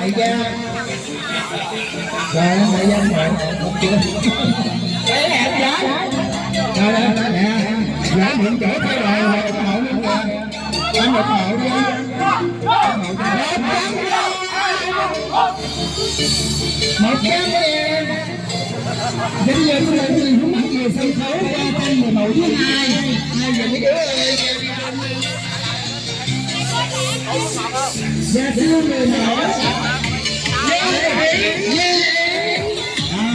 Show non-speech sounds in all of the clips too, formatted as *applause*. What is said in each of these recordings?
ơn anh đại gia rồi anh đại gia anh hộ để chưa đấy em giá rồi đây nè giá mượn chỗ thay rồi rồi ủng hộ luôn kìa anh ủng hộ đi một trăm ngàn Bây giờ tôi lại gì hướng mắt về sân khấu qua tranh người mẫu thứ hai. Hai giờ mấy đứa ơi Dạ thưa người mẫu Lê Thị Lê À,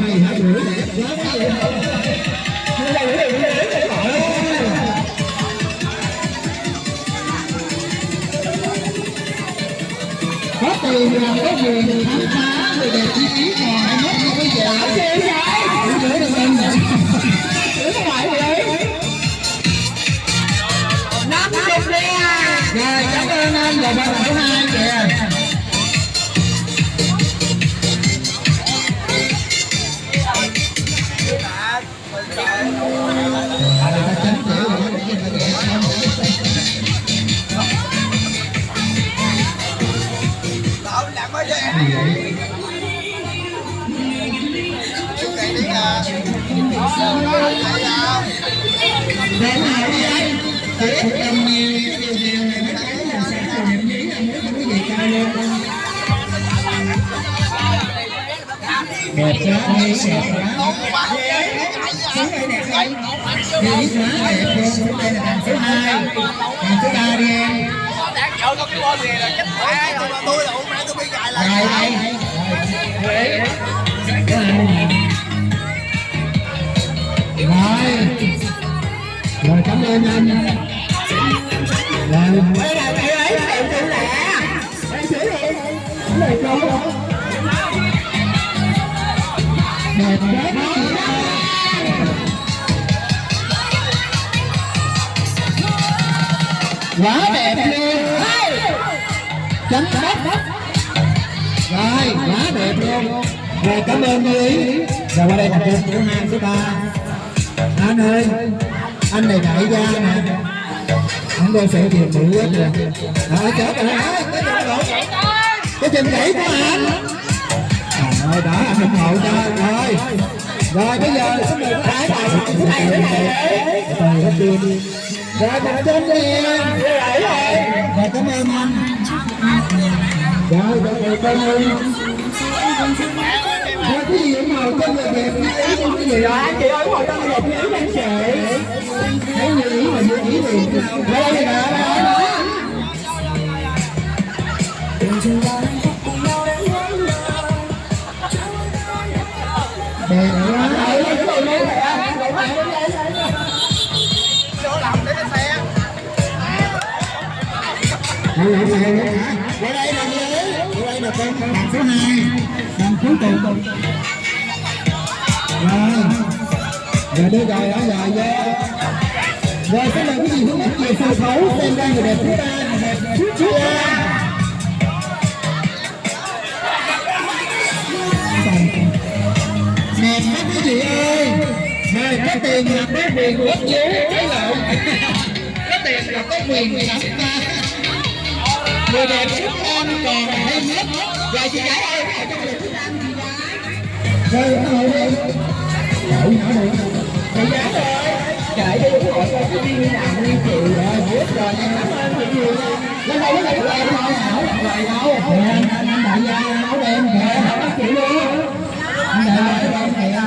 mày hai bữa đẹp lắm có tiền là có quyền khám phá người đẹp chi phí còn ai mất như bây giờ một trăm này là sẽ là điểm nhí là muốn quý vị cao lên Đẹp quá đi, đẹp quá đây đẹp không? Đi quá đẹp luôn, đây là đàn số 2 Đàn số 3 đi em có cái con gì là chết Tôi là tôi bị gài lại Rồi đây Rồi Rồi cảm ơn anh đây là mẹ ấy, em tự lẹ Em xử đi Để cô Đẹp quá Quá đẹp luôn. Chấm đất rồi quá đẹp luôn. Rồi cảm ơn cô ý. Rồi qua đây là cô số hai số ba. Anh ơi anh này đại gia nè đôi sự tiền bự quá kìa rồi chết rồi đó cái chân gãy của anh. Rồi đó anh ủng hộ cho rồi. Rồi bây giờ số một cái bài số này nữa này. Từ hết tiền rồi một trăm đi. Em rồi cảm ơn anh. Rồi rồi rồi cảm ơn cái gì ủng hộ cho người đẹp như ý cái gì đó Chị ơi ngồi hộ cho người đẹp như anh chị Thấy như ý mà như ý thì Đây đây đây đây đó Đẹp quá đây đây đây đây đây đây đây để đây đây Đây đây đây đây Đây đây nè Đây đây nè con Đàn số 2 Đàn cuối cùng Rồi Rồi đưa gài đó rồi nha Rồi xin mời quý vị hướng dẫn về sân khấu xem ra người đẹp thứ ba người đẹp thứ ba đẹp các quý vị ơi rồi có tiền là có quyền quốc vũ cái lộn có tiền là có quyền khám phá người đẹp xuất ăn còn hay nhất Rồi chị gái rồi nó rồi, đi Đậu nhỏ được Chị gái ơi. Trời đi ủng hộ con cái viên nào đi chị rồi, biết rồi, em cảm ơn chị nhiều. Lên đây, lên đây, lên đây, lên rồi đâu. Nè, anh anh đại gia áo đen kìa Cảm bắt chị luôn. Anh đại gia áo đen kìa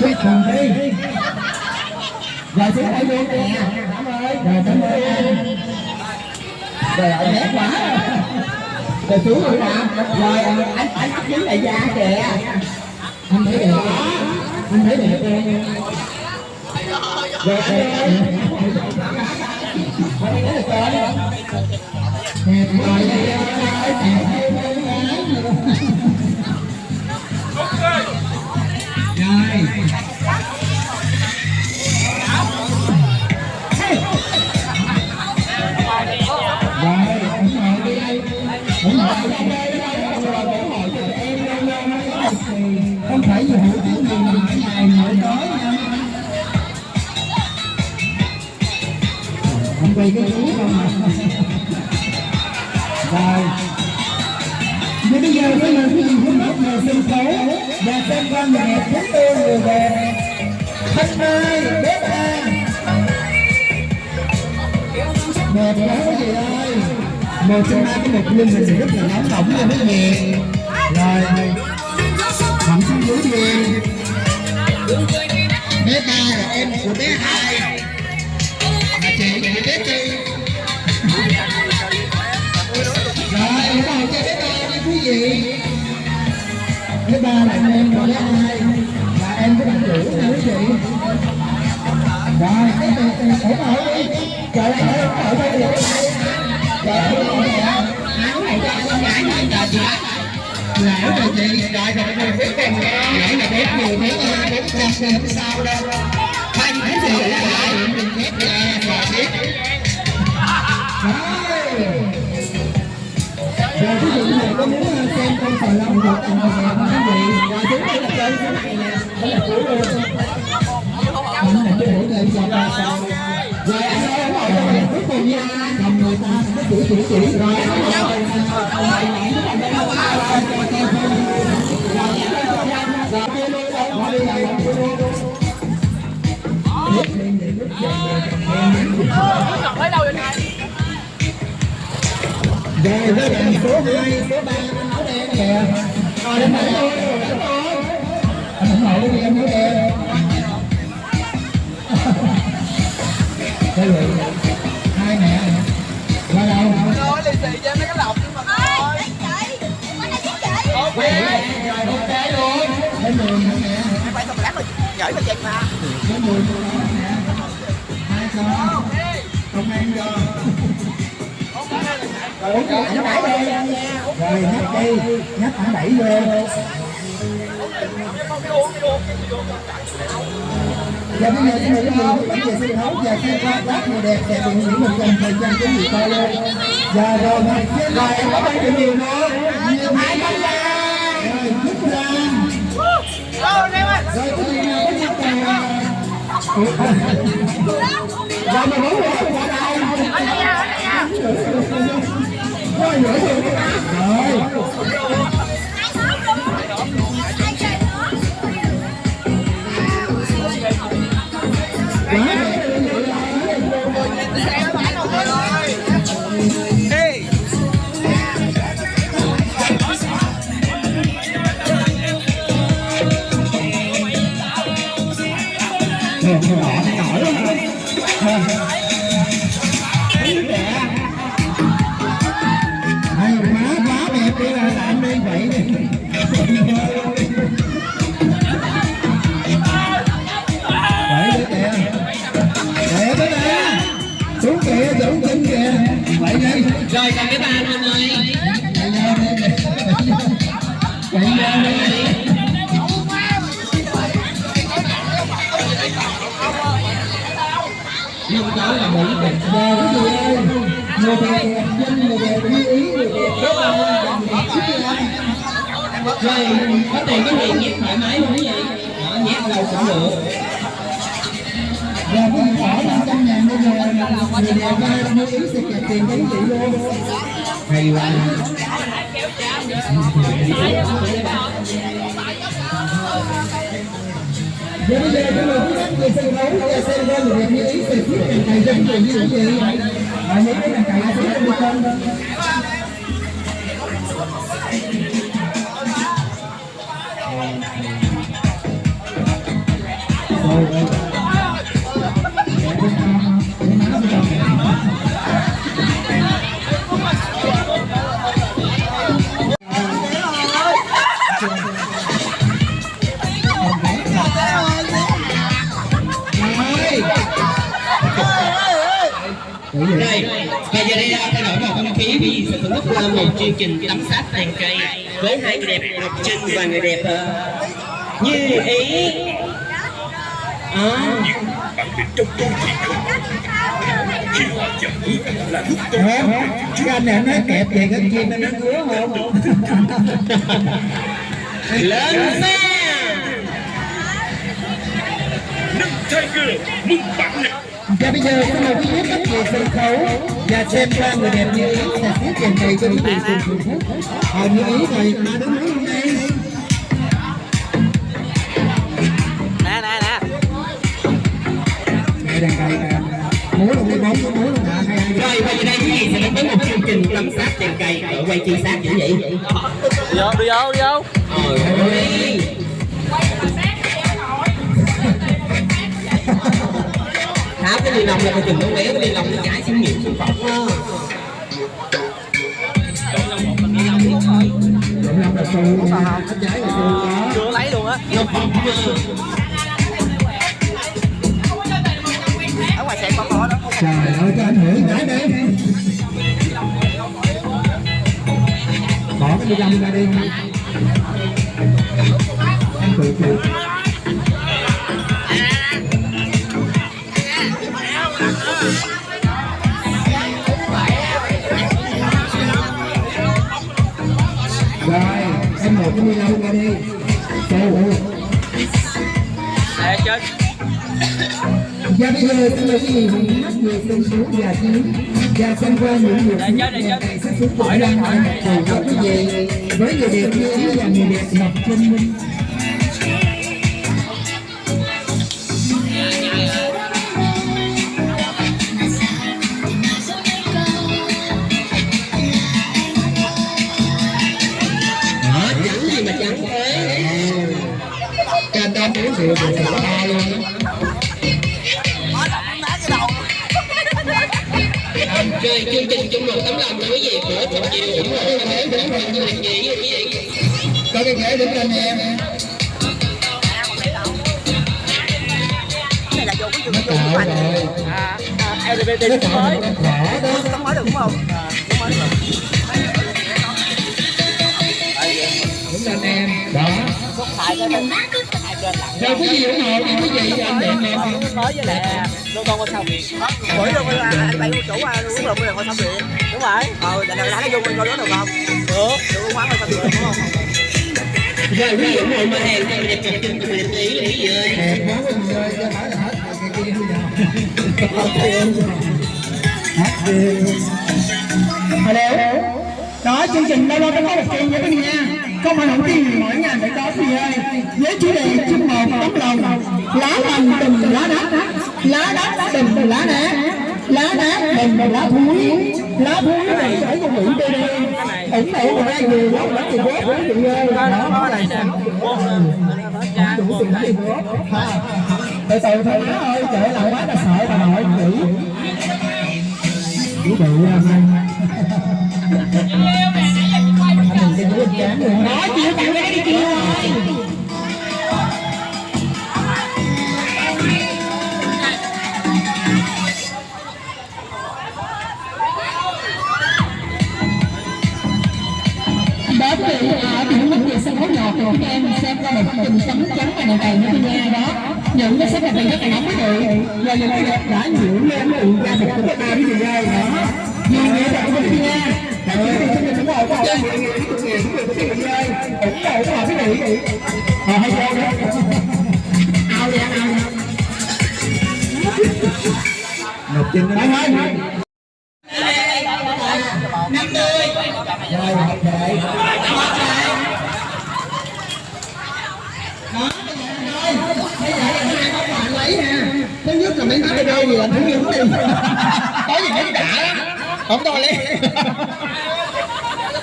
Quyết cùng đi Rồi xuống đây luôn nè Cảm ơn. Rồi cảm ơn em Trời ơi, đẹp quá. Rồi xuống rồi nè. Rồi anh anh bắt dính đại gia kìa. Anh thấy đẹp Anh thấy đẹp em Rồi, rồi, Ở đây là con. Đẹp rồi đây ơi Đẹp hay con gái Rồi Rồi, không quay cái chú. Không mà rồi. Và bây giờ sẽ là quý vị khán giả về sân khấu và xem qua người đẹp chúng tôi người về Thanh Mai, bếp A Đẹp quá quý vị ơi. Một trong hai cái một lưng mình rất là nóng bỏng nha quý vị Rồi. Thẳng xuống dưới đi. Bé ba là em của bé hai. Thứ ba là anh em của bé hai Và em của bạn chủ nha quý vị. Rồi, ủng hộ đi. Trời ơi, ủng hộ cho trời ơi ủng hộ nè Áo này cho con gái này là chị. Lão rồi chị Rồi, rồi, rồi, biết kèm nghe Nãy là bếp nhiều thế nha Bếp ra xem sao đâu. Hai cái gì vậy lại Mình bếp tôi muốn xem con sò lông được tặng một đẹp không quý vị? Rồi chúng đây là chơi cái này nè Đó là cuối luôn Đó là cái buổi chơi cho ba sao Rồi anh ơi, anh ơi, cuối cùng nha Cầm người ta cái chỉ chỉ chỉ Rồi anh ơi Ở Rồi với bạn số 2, số 3 anh áo đen kìa Rồi đến đây. Anh ủng hộ đi em áo đen Đây vậy, hai mẹ Qua đâu? Nói lì xì cho mấy cái lọc nhưng mà thôi. Ok, rồi ok luôn. Đến đường nữa nè? Phải xong lát rồi gửi cho chị mà. Đến đường nè? Hai con. Ăn cho Rồi rồi nhắc đi, nhắc anh đẩy vô Và bây giờ xin mời quý gì bản về sân khấu và xem qua bác người đẹp đẹp biểu những mình cần thời gian cái gì coi luôn. Và rồi rồi em có bao nhiêu nhiều nữa? Nhiều hai con ra. Rồi Phúc ra Rồi cái gì nào có nhu cầu Rồi mà muốn được qua đây. Rồi Ghiền Mì Gõ Để không Hey. lỡ những video hấp dẫn Rồi có tiền cái gì nhét thoải mái luôn vậy, vị. Đó, nhét đâu cũng được. Và quý bỏ 500 ngàn bây giờ người đẹp ra như yếu sẽ kẹp tiền cho quý luôn. Hay quá. Giờ bây giờ chúng tôi tiếp tục về sân khấu và xem qua người đẹp như ý từ phía cành cày dân trường như quý vị. Và những cái cành cày sẽ được không? Rồi, chức là một chương trình tắm sát tàn cây với hai người đẹp Ngọc Trinh và người đẹp ờ, Như Ý. À, bản lĩnh trong câu chuyện không khi họ chậm bước là lúc tôi? Cái anh này nó kẹp về cái chim nó ngứa không? lên xe. nâng tiger mừng bản lĩnh Và bây giờ xin mời quý vị khách về sân khấu và xem qua người đẹp như ý sẽ phía cành cày cho quý vị cùng thưởng thức. Ờ như ý rồi mà đứng nói luôn đây. nè nè nè Đây đàn cày nè. Múa luôn đi bóng, múa luôn? Hay hay. Rồi, và giờ đây quý vị sẽ đến với một chương trình tắm sát tàn cây ở quay chi sát dữ vậy. đi vô đi vô đi vô Ôi ơi. Tháo cái ly lông ra coi chừng nó bé cái ly lông nó chảy xuống miệng xuống đó. chưa lấy luôn á ở ngoài xe có có đó Trời ơi, cho anh hưởng cái đi. Bỏ cái đi lông ra đi. Em cái ni lông ra đi. Xù. nè chết Và bây giờ xin mời quý vị hãy hát về sân và chiến và xem qua những người Để chơi, để chơi. cảnh sát xuống hỏi đang hỏi cầu quý vị với người đẹp như ý và người đẹp Ngọc Trinh. Minh tấm lòng của quý vị của một chiều ủng hộ bốn phần như hình gì quý vị. Có cái ghế đứng lên em. cái này là vô cái Nó vô cạo rồi. à, à LGBT mới. đúng mới được đúng không? À, đúng mới được Đứng lên em. Đó. cái Rồi quý vị ủng hộ quý vị anh đẹp đẹp. mới với lại lô con qua xong mỗi luôn anh bay chủ à uống lộn rồi qua xong điện phải rồi ờ để để nó vô coi đó được không được được uống quán qua được đúng không Rồi mà hàng đẹp đẹp Ý. Đẹp quá cho phải là hết rồi, kia. Hát đi. Hello. Đó, chương trình đâu đâu có một tiền nha quý nha. Không phải không tiền mỗi ngày phải có gì ơi. Với chủ đề chung một tấm lòng. Lá lành tình lá đá. Lá đá tình lá đá. Lá đá tình lá thúi. Lá thúi này sẽ cho Mỹ BD. ủng hộ của ai nhiều lắm lắm thì góp quý vị ơi. Đó, này nè đủ tiền thì góp. Từ từ thôi má ơi, trời lại quá ta sợ bà nội chữ. Chữ bự anh. Anh. Đó, chịu tặng cái đi kìa. đó người sân chúng em xem qua một tình sống trắng và đèn vàng như nha đó những cái sắc đẹp này rất là nóng quý vị và những cái đẹp đã nhiễm lên cái ủ da thịt của chúng ta quý đó nhiều người là của mình nha là quý vị xin ủng hộ của họ mọi người quý vị quý vị ơi ủng hộ của họ quý vị ờ hay sao đó ao đi ao đi Ngọc Trinh nó nói năm mươi Rồi, hợp thể. chơi gì làm thử dũng đi có gì mới đã lắm không tôi lên.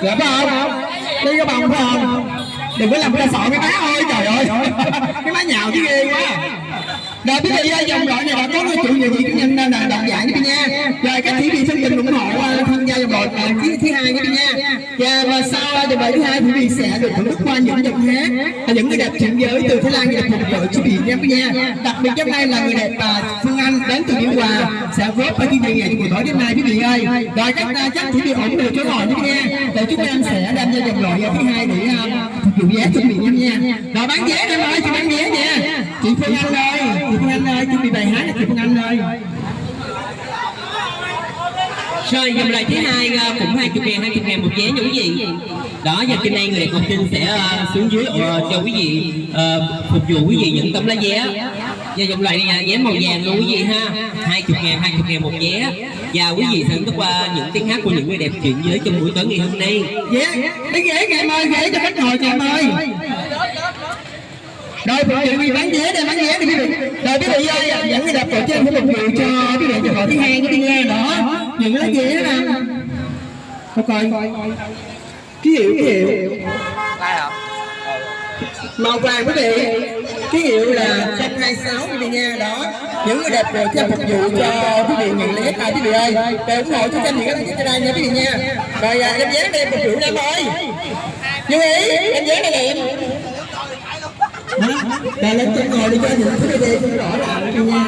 Đẹp phải không đi cái bằng phải không? Đừng có làm cái sợ cái má ơi, trời ơi. Cái má nhào chứ ghê quá rồi quý vị ơi dòng đội này đã có người chủ nhiều vị nhân nên là dạng quý vị nha. Rồi các chỉ vị xin tình ủng hộ uh, tham gia dòng đội thứ thứ hai vị nha. Và, và sau dòng đội thứ hai quý vị sẽ được thưởng thức qua những dòng hát những người đẹp chuyển giới từ Thái Lan về phục vụ quý vị nha. Nha đặc biệt hôm nay là người đẹp Phương Anh đến từ Biên Hòa sẽ góp ở chương trình ngày buổi tối đêm nay quý vị ơi. Rồi các chắc chỉ vị ủng hộ quý vị nha. Để chúng em sẽ đem ra dòng đội thứ hai để phục vụ vé cho vị nha. Rồi bán vé em ơi chị bán vé nha. Chị Phương Anh ơi chị Phương Anh ơi chuẩn bị bài hát cho chị Phương Anh ơi. Rồi dòng loại thứ hai ờ, cũng cũng 20 ngàn, 20 ngàn một vé nha quý vị Đó giờ trên đây người đẹp học sinh sẽ ờ, xuống dưới ờ, cho quý vị phục vụ quý vị những tấm lá vé. Và dòng loại này vé màu vàng luôn quý vị ha. 20 ngàn, 20 ngàn một vé. Và quý vị thưởng thức qua những tiếng hát của những người đẹp chuyện giới trong buổi tối ngày hôm nay. Vé cái ghế em ơi ghế cho khách ngồi kìa em ơi rồi phụ vị bán vé đây bán vé đi quý vị. Rồi quý vị ơi dẫn người đẹp tổ trên để phục vụ cho quý vị cho họ thứ hai cái nghe đó. Những lá vé nè coi coi. Ký hiệu ký hiệu. Màu vàng quý vị. Ký hiệu là 026 quý vị nha đó. Những người đẹp rồi cho phục vụ cho quý vị nhận lấy hai quý vị ơi. Để ủng hộ cho kênh các bạn trên đây nha quý vị nha. Rồi à, em vé đây phục vụ em ơi. Như ý em vé đây nè em lên trên ngồi đi cho những thứ đi cho rõ ràng cho nha.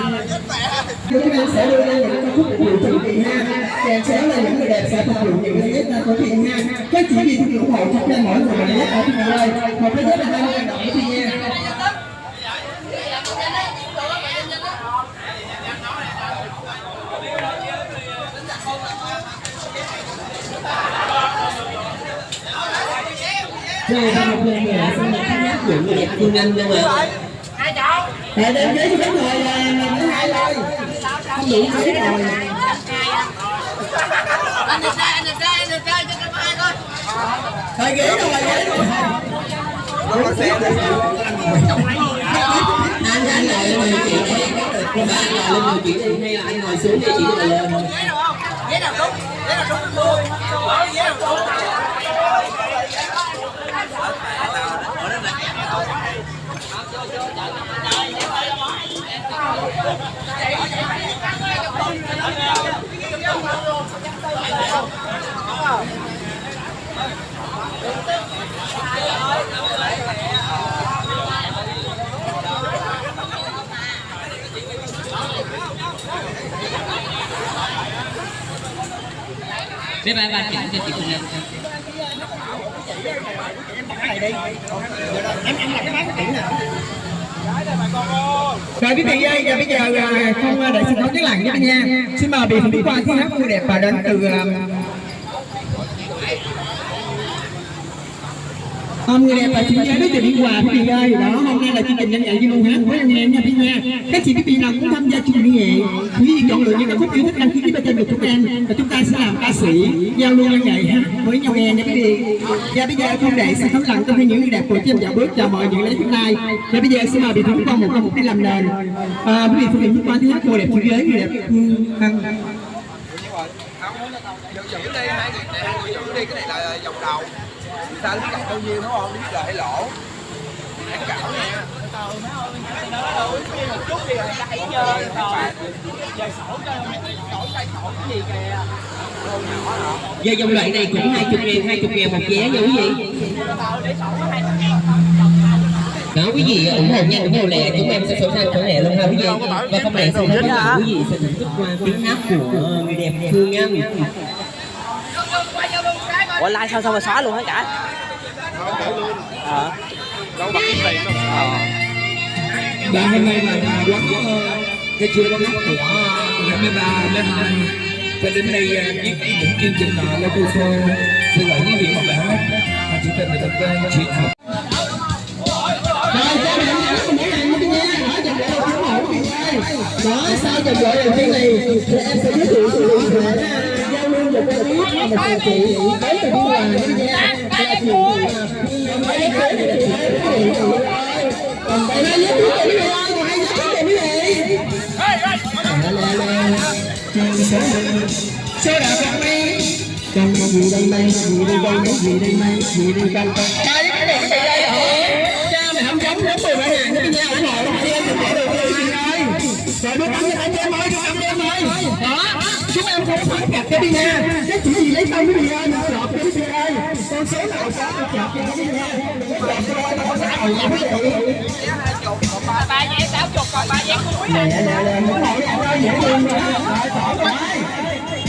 Chúng em sẽ đưa ra những ca khúc của vụ cho quý ha. Kèm sẽ là những người đẹp sẽ phục vụ những cái nhất của chị ha. Các chỉ vị ủng hộ cho kênh mỗi người nhất ở quý vị ơi một cái rất là hai mươi đồng quý chị nha. Rồi một lần nữa, xin được dụng giả đẹp Phương Anh nha mọi Để đem giấy cho khách ngồi là mình thứ hai thôi Không đủ giấy rồi Anh được chơi, anh được chơi, anh được chơi cho cái hai thôi Thôi ghế đâu rồi, ghế rồi anh anh lại lên ngồi chị đi ba anh ngồi lên ngồi chị đi hay là anh ngồi xuống đi chị ngồi lên Ghế nào không? Ghế nào đúng? Ghế nào đúng mình ghế nào đúng? Bé ba ba chỉnh cho chị Phương Anh rồi quý vị ơi, và bây giờ à, không à, để xin nói cái lặng với nha. Xin mời vị phụ qua thi hát vui đẹp và đến từ à, hôm Ông người đẹp và chị giới đối tượng quà của chị ơi đó hôm nay là chương trình nhanh nhạy với luôn hát với anh em nha quý nha các chị biết vị nào cũng tham gia chương trình nhẹ quý vị chọn lựa những ca khúc yêu thích đăng ký bên trên của chúng em và chúng ta sẽ làm ca sĩ giao lưu nhân nhạy với nhau nghe nha quý vị và bây giờ không để sự thấm lặng trong khi những người đẹp của chị em dạo bước chào mời những lấy chúng nay và bây giờ xin mời vị thắng qua một ca một cái làm nền à, quý vị phụ nữ qua thứ hát cô đẹp trên giới người đẹp hăng Giữ đi, hai người giữ đi, cái này là vòng đầu. Ta biết cọc bao nhiêu đúng không? Biết lời hay lỗ. Hãng cảo nha. một chút thì người ta hãy chơi rồi. Giờ sổ cho sổ tay sổ cái gì kìa. Giờ dòng loại này cũng 20 ngàn, 20 ngàn một vé nha quý vị đó quý vị ủng hộ nhanh ủng hộ lẹ chúng em sẽ sổ sang sổ lẹ luôn ha quý vị và không lẽ sau đó thì quý vị sẽ thưởng thức qua tiếng hát của người đẹp Phương Anh Ủa like sao sao mà xóa luôn hết cả? Ờ. Đâu tiền đâu. Hôm nay là quán cái chưa có của ngày mấy ba mấy hai cho đến đây viết những chương trình là lên tôi show xin lỗi quý vị và bạn hát và chỉ cần là thật quen chuyện học đó đó sau trận đội đầu tiên này thì em sẽ giới thiệu sự cụ thể giao lưu một cái biết và một người chị đến từ biên hòa nha và chị mấy cái này là chị gì đây mày gì đây đây mấy gì đây mày gì đây con con cái này cái đây hả cha mày không giống giống mười bảy ngàn cái nhau ủng hộ đi em đừng để được cái gì ơi rồi đứa tắm anh em ơi đứa em ơi đó chúng em không phải gặp cái đi nha cái chỉ gì lấy tông cái mình ơi ba vé sáu chục còn ba vé cuối nè hết nè rồi rồi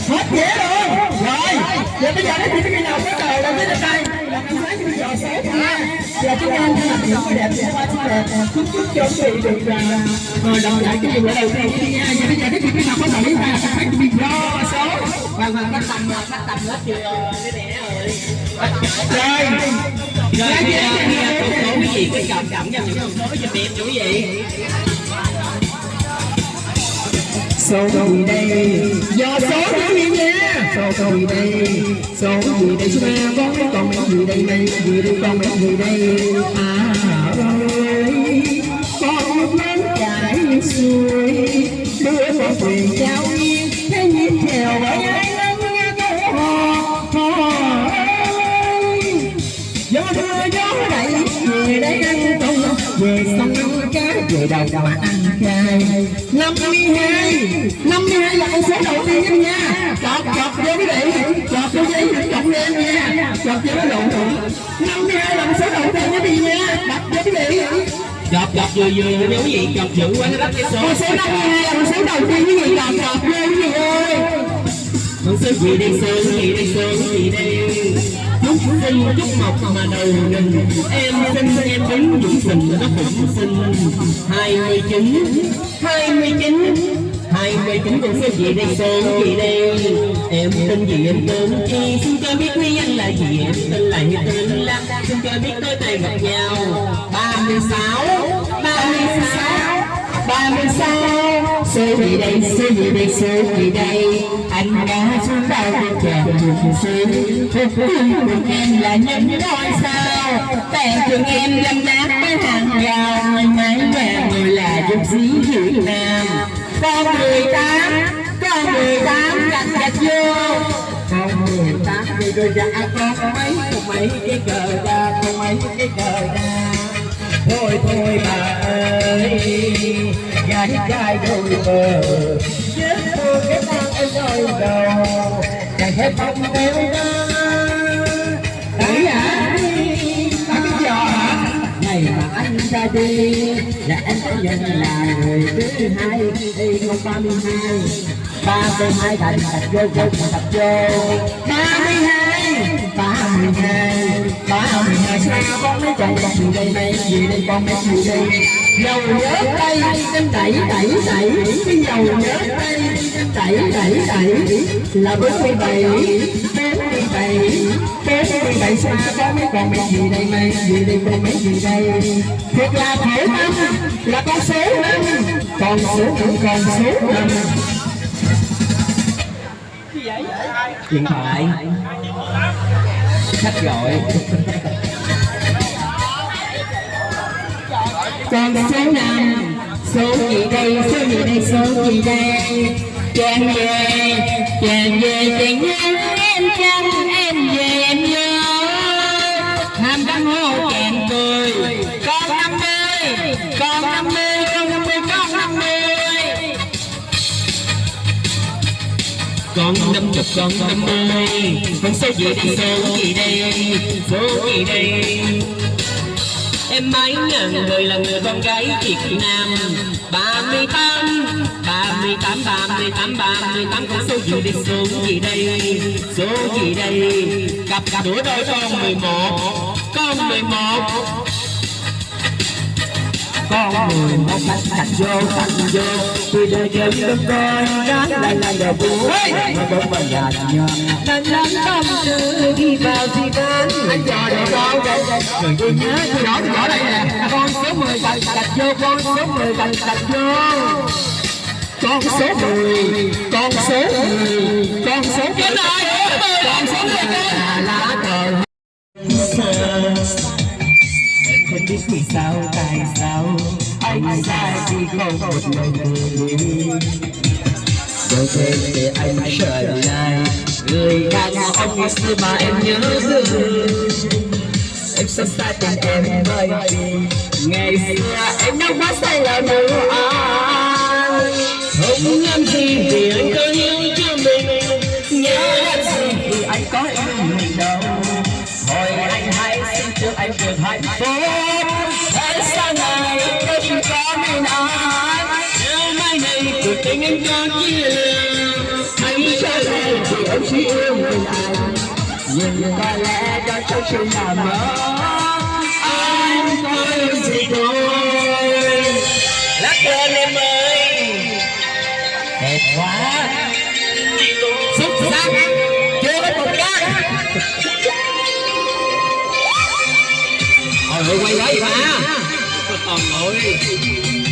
hết dễ luôn rồi giờ bây giờ nó chỉ cái nào cái cờ đâu biết được đây là cái sáng giờ chúng ta thay mặt những cái đẹp sẽ đẹp chúc chúc cho quý vị được rồi đầu lại cái điều ở đầu tiên đi nha giờ bây giờ cái chuyện cái nào có nổi ra các bạn bị do số vâng vâng cắt tầm cắt tầm hết chưa cái này rồi. Rồi. Rồi. Tổng số quý vị cái cộng cho những con số cho đẹp quý vị số gì đây do số quý vị nha số gì đây số gì đây chúng ta có mấy con mấy gì đây mấy gì đây con mấy gì đây. À ơi con nước lớn chảy xuôi đưa một quyền trao duyên thế nhìn theo bởi về đầu mà ăn chay. Năm mươi hai. Năm mươi hai là con số đầu tiên nha. Chọt chọt vô quý vị chọt vô giấy cộng lên nha chọt vô cái mươi hai là con số đầu tiên quý vị nha. Đặt vô quý vị chọt chọt vừa vừa nha quý vị chọt dữ quá nó bắt cái số con số năm mươi hai là con số đầu tiên quý vị chọt chọt vô quý vị ơi con số gì đây? Số gì gì đây xin chúc mộc mà đầu đình em sinh em đứng dũng tình nó cũng sinh. Hai mươi chín, hai mươi chín, hai mươi chín cũng xin gì đây, sớm gì đây. Em tên gì em tên chi? Xin cho biết quý anh là gì? Em tên là như tên là xin cho biết tối tay gặp nhau. Ba mươi sáu, ba mươi sáu ba mươi sáu số gì đây số gì đây số gì đây. Anh đã xuống bao bên chàng trường sinh phục thương của em là những ngôi sao. Tàn trường em lâm nát với hàng rào. Người mái nhà người là dục sĩ việt nam. Con mười tám con mười tám gạch gạch vô. Con mười tám đi đôi ra con mấy con mấy cái cờ ra con mấy cái cờ ra thôi thôi bà ơi, gái trai đôi bờ nhớ thương cái con em đôi đầu chẳng thể không béo ra đấy hả bắt cái giò hả? Ngày mà anh ra đi, là em sẽ nhận là người thứ hai đi con ba mươi hai, ba mươi hai thành thật vô vô thật vô. Ba mươi hai, ba mươi hai ba mươi con mới chạy con gì đây mấy gì đây con biết gì đây dầu nhớ tay em đẩy đẩy đẩy cái dầu nhớ tay em đẩy đẩy đẩy là bốn mươi bảy bốn mươi bảy bốn mươi bảy xa con mới con biết gì đây mấy gì đây con biết gì đây thiệt là khổ năm là con số năm con số năm còn số năm điện thoại sách gọi con số năm, số gì đây, số gì đây, số gì đây. Chàng về chàng về chàng nhân em chăm em con năm chục con năm mươi. Con số gì đây số gì đây, số gì đây. Em mãi ngàn người là người con gái Việt Nam. Ba mươi tám, ba mươi tám, ba mươi tám, ba mươi tám con số gì đây số gì đây? Số gì đây? Cặp sửa đôi con mười một. Con mười một sạch vô sạch vô tôi để kêu đừng coi đám lại là đồ bố mà bông bà nhà lần đi vào thì bán anh chờ đồ đâu người tôi nhớ tôi đó tôi đó đây nè con số 10 sạch vô con số 10 sạch sạch vô con số 10 con số 10 con số 10 con số 10 con con số thật biết vì sao tại sao? Anh ra đi không một lời, đi rồi thêm để anh trở lại. Người đàn ông ngày xưa mà em nhớ thương. Em sắp xa tình em bởi vì ngày xưa em đã quá say là nấu anh không làm gì vì anh cứ yêu chứ anh Nhưng có lẽ đó chẳng chỉ là mơ Ôi quay quay mà Ôi ơi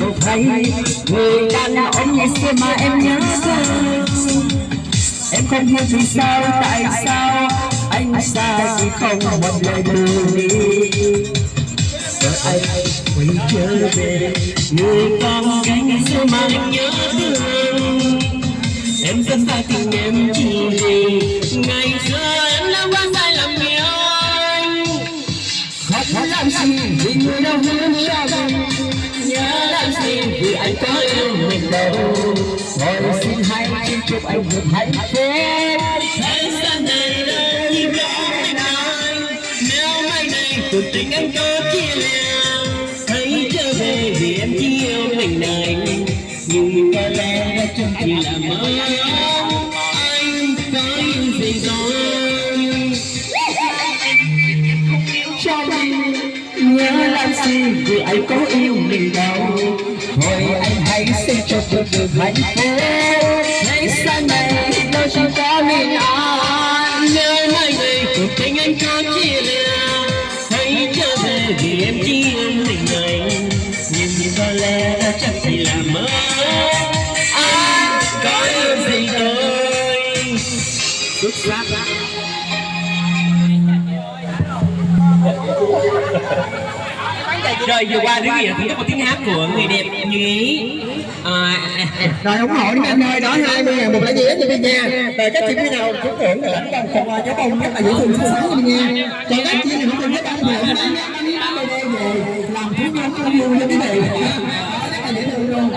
một đừng người người đàn ông ngày xưa mà em nhớ thương em không hiểu vì sao, tại sao anh xa thì không một lời buồn đi rồi anh quay trở về người con gái ngày xưa mà em nhớ thương. Em rất xa tình em chỉ vì ngày xưa em đã quá sai lầm yêu anh. Khóc làm gì vì người đâu hướng cho vì có yêu mình đâu rồi xin hãy xin chúc anh được hạnh phúc Thế gian này đã như có mình anh Nếu mai này cuộc tình anh có chia lìa Hãy trở về vì em chỉ yêu mình anh Nhưng có lẽ đó chẳng chỉ là mơ làm gì anh có yêu mình đâu. Thôi anh hãy xin cho tôi được hạnh phúc. Hãy sau này đâu chúng ta mình anh nhớ mai này cuộc tình anh có chia lìa. Hãy trở về vì em chỉ yêu mình anh. Nhưng có lẽ đó chẳng chỉ là mơ. Anh có yêu gì thôi? Xuất sắc rồi vừa qua đến gì thưởng thức một tiếng hát của người đẹp như ý à, rồi ủng hộ đi anh ơi đó 20 ngàn một lá vé cho đi nha rồi các chị nào trúng thưởng là lãnh đồng quà cho bông rất là dễ thương xuất sắc đi nha còn các chị nào không thích ăn về hôm nay về làm thú nhóm cho vui cho quý vị luôn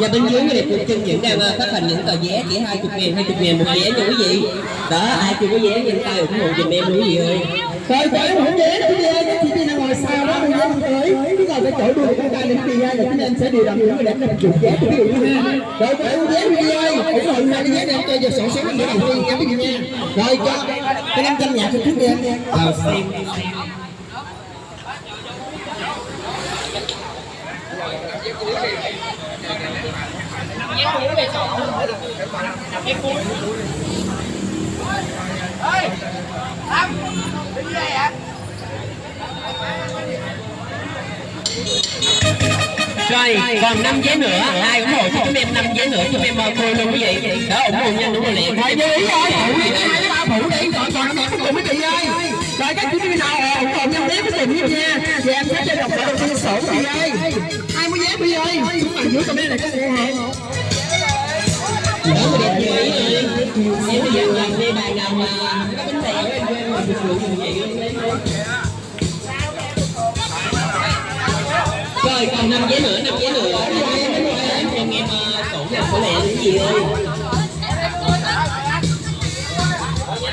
và bên dưới người đẹp cuộc chân vẫn đang ờ, phát hành những tờ vé chỉ 20 ngàn 20 ngàn một vé nha quý vị đó ai chưa có vé nhanh tay ủng hộ giùm em luôn quý vị ơi rồi phải ủng vé nữa nha các chị rồi sau đó mình dám tới? Cái nào cái chỗ đuôi chúng ta đến kia là chúng em sẽ điều động những người đẹp làm chụp vé cho quý vị ha rồi cái ưu giá quý vị ơi ủng hộ hai cái giá này cho giờ sổ số bữa đầu tiên nha quý vị nha rồi, cho cái năm trăm nhạc cho trước đi em nha. Ờ. Vào xem Rồi, còn 5 giấy nữa, ai ủng hộ cho chúng em 5 giấy nữa, chúng em mời cô luôn quý vị. Đó, ủng hộ nhanh, đúng rồi liền. Thôi đi rồi, phụ đi hai ba phụ đi, còn còn nó cùng mấy chị ơi. Rồi các chị biết nào ủng hộ nhau vé cái tiền nha. Thì em sẽ cho đọc đầu tiên sổ chị ơi. Hai mươi giấy đi ơi. Chúng bạn dưới comment này có ủng hộ. Đó, người đẹp như ý ơi. Em bây giờ làm đi bài nào mà có bánh tèo em cho em phục vụ như vậy ơi còn năm giấy nữa, năm giấy nữa. Em cho em ờ, sổ nào sổ lẹ cái gì ơi.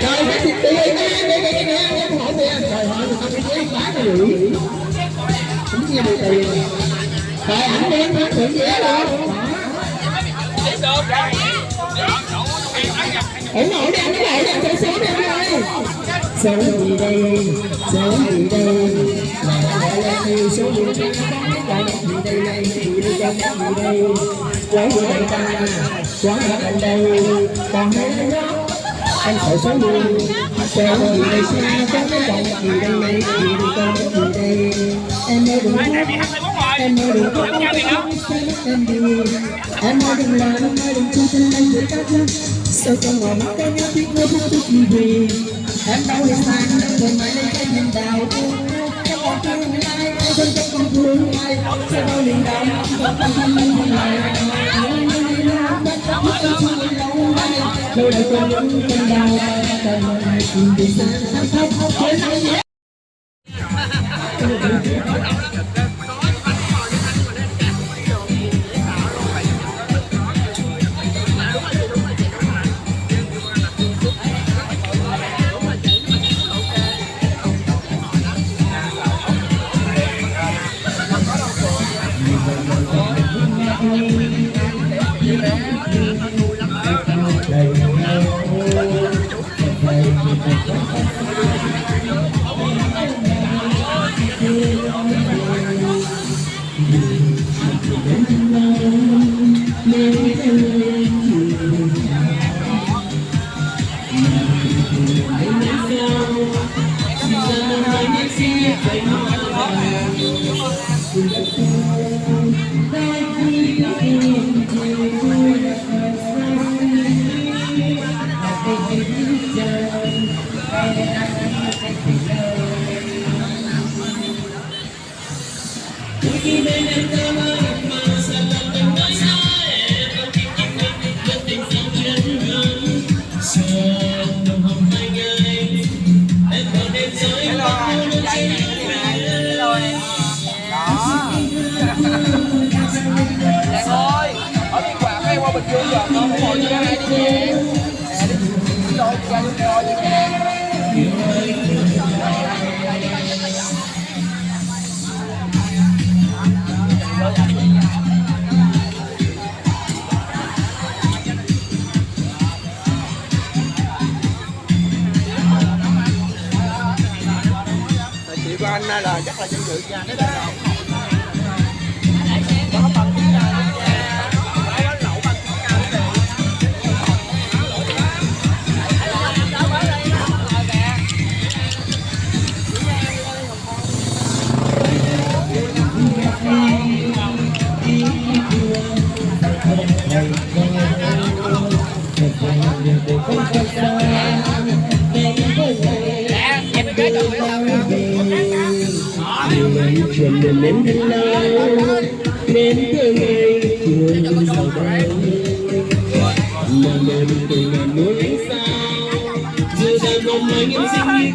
Rồi các chị tiền nghe nghe nghe nghe em ủng hộ tiền. Rồi hỏi người ta cái vé bán cái gì? Không nghe được tiền. Rồi ảnh đem bán thưởng vé luôn. ủng hộ đi anh ủng hộ đi anh số số đi anh ơi số gì đây số gì đây gì đây đây lấy gì đây ta quán ở anh đây còn hay anh sợ số đi sợ gì đây xa có cái vòng gì đây này gì đây con gì đây em ơi đừng khóc em ơi đừng khóc em đi em ơi đừng làm em ơi đừng cho chân anh được cắt lắm sao con ngồi mắt em biết ngươi không biết gì em đâu đi xa đâu mãi lấy cái nhìn đào thương ai em thân trong con thương ai sao đi liền đào không thân thân thân lại Đâu đây con những ta đào Cần cùng đi xa Không không không không Dạ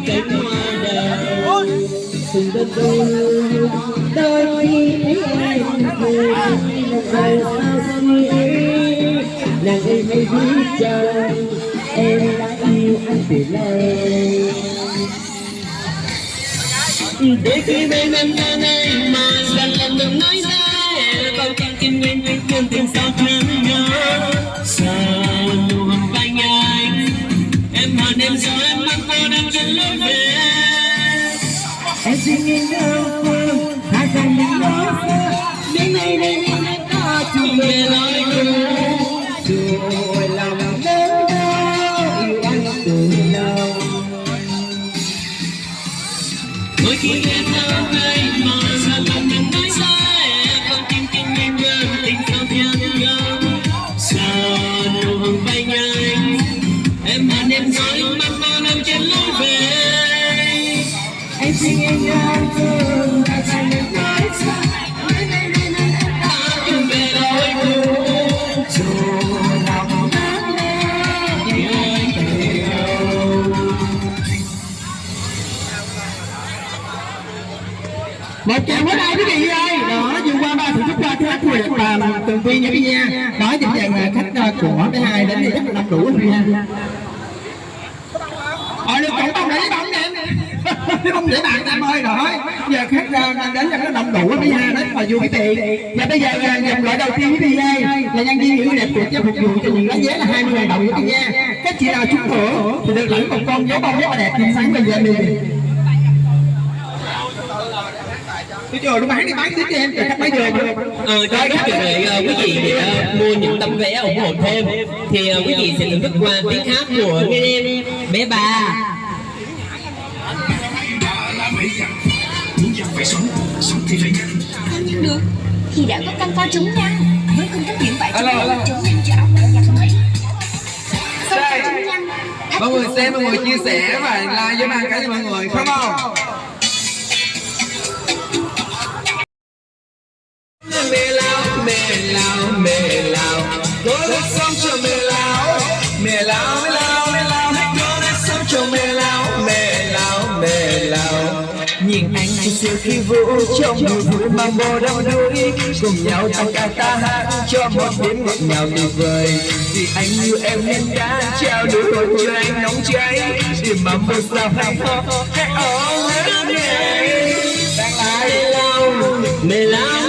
cánh hoa đào từng đất đôi đôi khi thấy em cười một ngày sao suy nàng em hay biết chăng em đã yêu anh từ lâu để khi bên em nơi này mà dần lần đừng nói ra con tim tim nguyên nguyên tương tình sao thương nhớ sao nụ vai anh em hờn em rồi em mang cô đang trên lối về em xin em đâu phương hai dòng những lối xưa đến nay đây nguyệt và tường vi nha quý nha đó chính là khách ờ, của bé hai đến thì rất là đông đủ rồi nha ờ được cộng bông để bóng em nè. *laughs* Không để bạn em ơi rồi. Giờ khách ờ, đang đến là nó đông đủ quý ha rất mà vui quý vị và bây giờ ờ, dòng loại đầu tiên với vị là nhân viên nữ đẹp của cho phục vụ cho những lá vé là 20 ngàn đồng với vị nha các chị nào trúng thưởng thì được lãnh một con dấu bông rất là đẹp. Tươi sáng bây giờ mình tôi chờ nó bán đi bán tiếp cho em. Chờ khách bán giờ Ờ, cho các trường đệ ờ, quý vị ờ, mua những tấm vé ủng hộ thêm. Thì ờ, quý vị sẽ thưởng thức qua tiếng hát của nghe em bé bà phải sống sống thì phải nhanh nhưng được thì đã có căn co trúng nhăn với cung cấp những vải chống nắng chống nhanh cho trúng nhăn mọi người xem mọi người chia sẻ và like với mang cái cho mọi người. Không không mê lao mê lao mê lao tôi đã sống cho mê lao mê lao mê lao mê lao hãy đã sống cho mê lao mê lao mê lao nhìn anh thì siêu khi vũ trong niềm vui mang bồ đông đuối. Cùng nhau tăng ca ta hát cho một đêm ngọt ngào tuyệt vời vì anh yêu em nên đã trao đổi hồn cho anh nóng cháy. Để mà một sao hạnh phúc, hãy ôm em. Nhé đang lại mê lao mê lao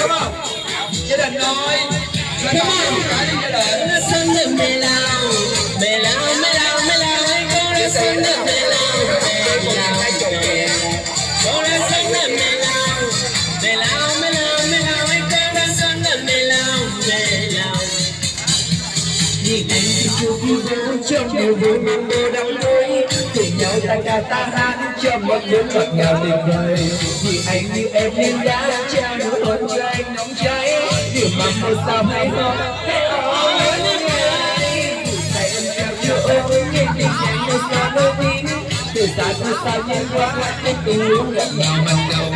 đúng không gia đình ơi là có một cái gia đình nó sinh được mẹ lao con nó sinh được mẹ lao mẹ lao con nó sinh được mẹ lao mẹ lao con nó sinh được mẹ lao mẹ lao vì anh trong đời đời là nhà ta hát cho một đứa ngọt ngào tình đời vì anh như em nên đã trao nụ hôn cho anh nóng cháy. Điều mà một sao hay ho từ xa từ xa nhìn qua anh cùng lúc ngọt ngào ban đầu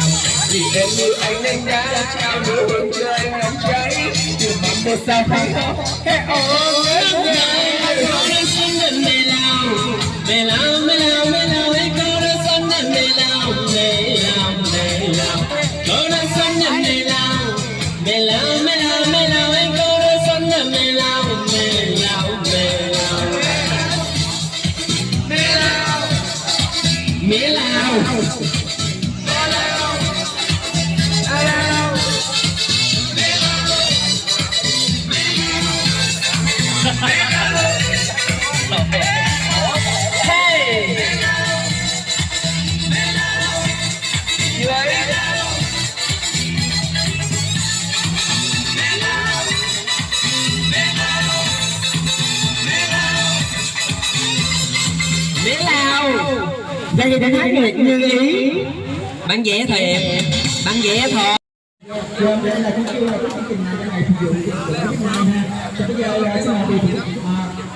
vì em như anh nên đã trao nụ hôn cho anh nóng cháy. Điều mà một sao hay ho hey oh bán vé thôi em. Bán vé thôi.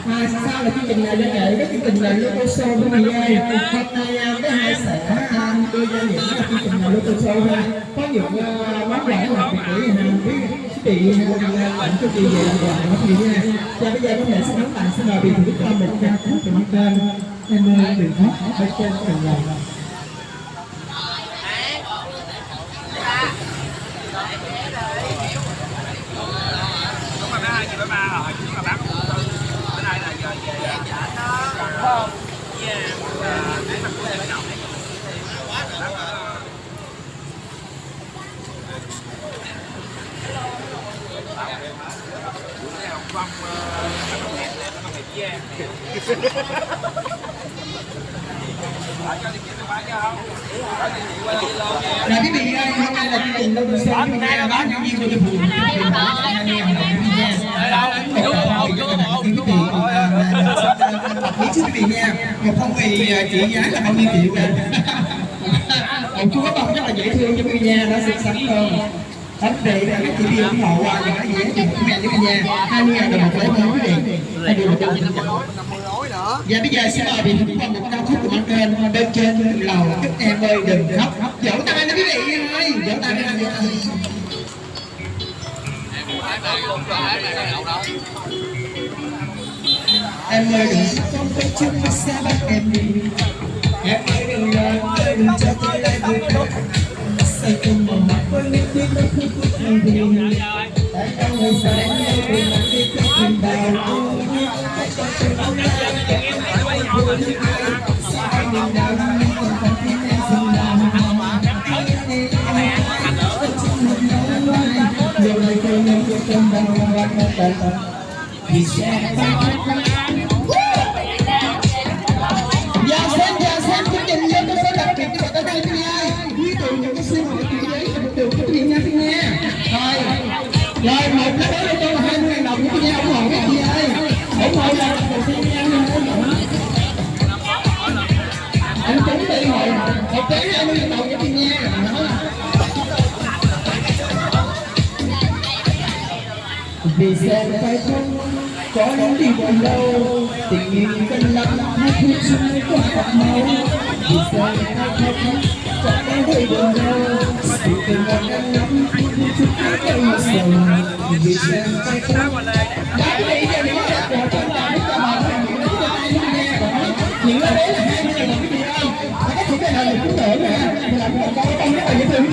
À, sau là chương trình này liên hệ với chương trình này local show của mình đây hôm nay cái hai sẽ đưa ra những chương trình này local show ha có những món quà làm việc để hàng quý chị làm cho chị về làm quà của chị nha và bây giờ có thể sẽ đóng lại xin mời bị thủ đức một ca khúc từ kênh em đừng khóc bên trên từng lòng không? Là quý vị ơi, hôm nay là chương trình Đông Sơn chúng ta là bán những viên của Trung Phụng. Đâu, đâu, đâu, đâu, đâu, đâu, đâu, đâu, anh ơi, anh ơi, anh vị nha một phong bì à, trị giá là bao nhiêu triệu vậy một chú bông rất là dễ thương cho quý vị nha nó xinh xắn hơn. Bánh vị là các chị đi ủng hộ à, và những cái dễ chụp mẹ cho quý vị nha hai mươi ngàn đồng một lấy món quý vị hai điều một trăm năm mươi và bây giờ xin mời vị thính một ca khúc của Mạnh Kênh bên trên lầu. Các em ơi đừng khóc. Vỗ tay đó quý vị ơi. Vỗ tay ra vỗ tay em ơi đừng không có chung với xa bắt em đi em ơi đừng lo ơi đừng cho tôi lại vui say cùng một mặt với những tiếng nó khúc khúc hay đi tại sao người sợ em đâu cùng một đi khúc tình đau tại sao tôi không lại em phải vui anh đừng đau nhưng còn không biết em dừng đau Điều này tôi nên thì sẽ Dạ xem, dạ xem, chương trình vô tôi sẽ đặc biệt cho bạn tới đây quý vị ơi Quý tụ những cái xin một cái giấy một điều quý vị nha. Quý vị Rồi, rồi một cái đó cho tôi là 20 ngàn đồng quý vị ủng hộ quý vị ơi ủng hộ là đầu tiên nha, anh trúng đi rồi một cái 20 ngàn đồng quý vị nha. Vì sẽ phải không có những đi buồn lâu tình yêu cần lắm hay khi chưa có thật máu. vì sẽ phải không có những điều buồn lâu sự tình một năm lắm chút cái cây sầu vì sẽ phải không đã nghĩ ra những cái của chúng ta để cho mọi người những cái này nghe. Những cái đấy là hai các chị cái này là cũng đỡ nè. Là một cái rất là dễ thương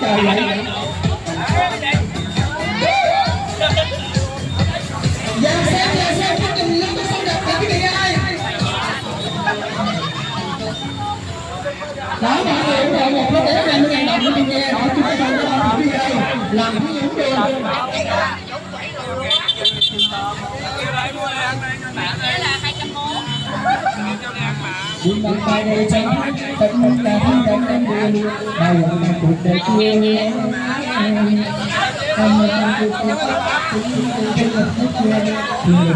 trời vậy Dạ xem, dạ xem, chương trình lúc có xong đẹp quý vị ơi Đó, mọi người ủng hộ một cái vé 20 ngàn đồng quý vị nha Đó, chúng ta không có quý vị ơi Làm cái những đường Buông tay đầy trắng, tất cả những đắng đắng buồn Bao giờ mà cuộc đời chưa nhé Không một năm cuộc cuộc Cũng như không gặp hết quên Thì mình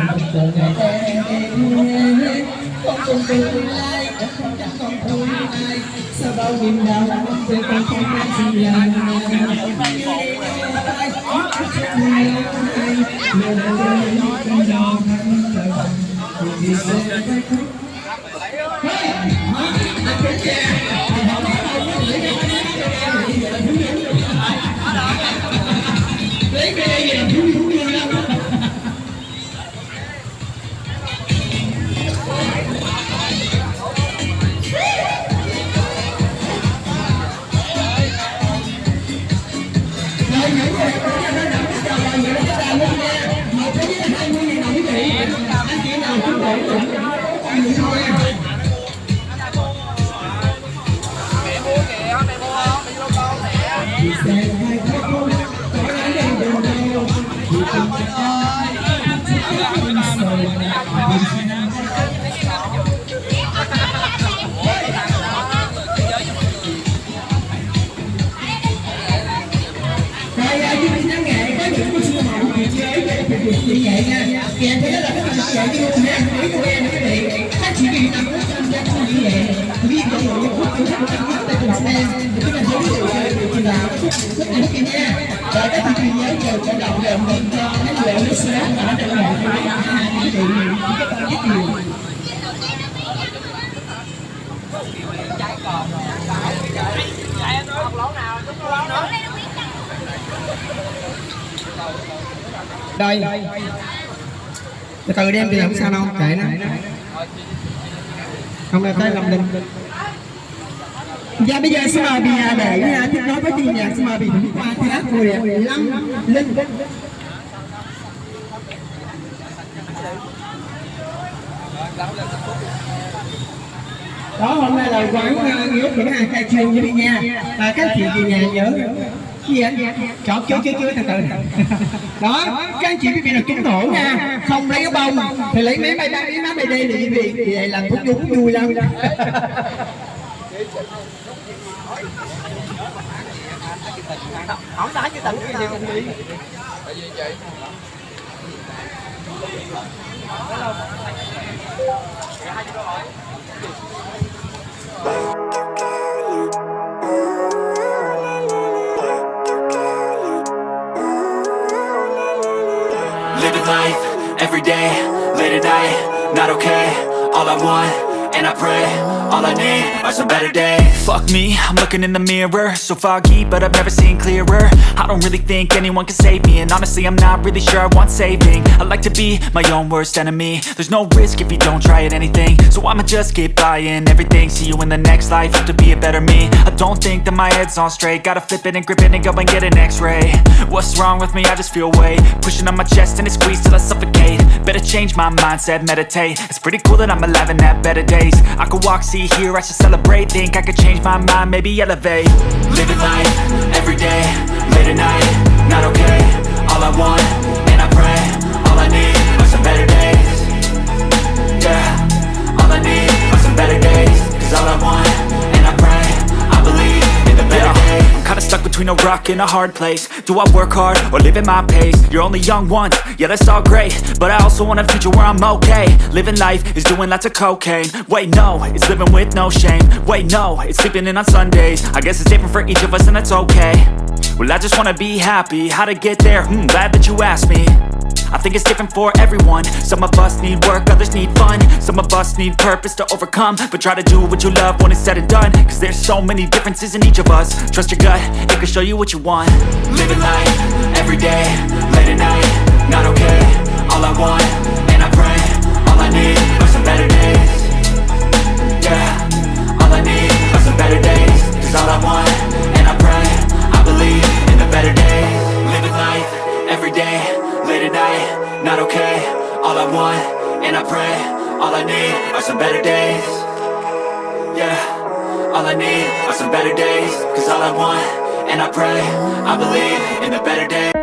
một Rất kia, nha Rồi các chị nhớ chờ cho động đệm lên cho cái lệ nó sáng ở trong nghệ Quý vị các bạn rất nhiều đây. Từ từ đem thì không sao đâu kệ nó. Không là tới lòng đình Dạ bây giờ xin mời bị để nha tiếp nối với chương nhạc xin mời bị thỉnh qua thi hát của đẹp Lâm Linh. Đó, hôm nay là quán ờ, nghĩa những hàng khai trương như đi nha. Và các chị về nhà nhớ. Gì anh? Chọn chưa chưa chưa từ từ. *laughs* Đó, các anh chị quý vị là trúng thưởng nha. Không lấy cái bông, thì lấy mấy mấy mấy má mấy đây thì quý vị. Thì vậy làm thuốc vui vui lắm. *laughs* Không ta chứ tình cái vì đi. Living life, every day, late at night, not okay All I want, and I pray, all I need are some better days. Fuck me, I'm looking in the mirror. So foggy, but I've never seen clearer. I don't really think anyone can save me And honestly, I'm not really sure I want saving. I like to be my own worst enemy. There's no risk if you don't try at anything. So I'ma just keep buying everything. See you in the next life, have to be a better me. I don't think that my head's on straight. Gotta flip it and grip it and go and get an x-ray. What's wrong with me? I just feel weight. Pushing on my chest and it squeezes till I suffocate. Better change my mindset, meditate. It's pretty cool that I'm alive and have better days. I could walk, see, hear, I should celebrate. Think I could change my mind, maybe elevate. Living life, every day, late at night, not okay. All I want, and I pray, all I need are some better days. Yeah, all I need are some better days. Cause all I want, kinda stuck between a rock and a hard place. Do I work hard, or live at my pace? You're only young once, yeah that's all great. But I also want a future where I'm okay. Living life is doing lots of cocaine. Wait no, it's living with no shame. Wait no, it's sleeping in on Sundays. I guess it's different for each of us and that's okay. Well I just wanna be happy, how to get there? Hmm, glad that you asked me I think it's different for everyone. Some of us need work, others need fun. Some of us need purpose to overcome. But try to do what you love when it's said and done. Cause there's so many differences in each of us. Trust your gut, it can show you what you want. Living life, every day, late at night Not okay, all I want, and I pray All I need are some better days. Yeah, all I need are some better days. Cause all I want, and I pray All I need are some better days. Yeah, all I need are some better days. Cause all I want, and I pray I believe in the better days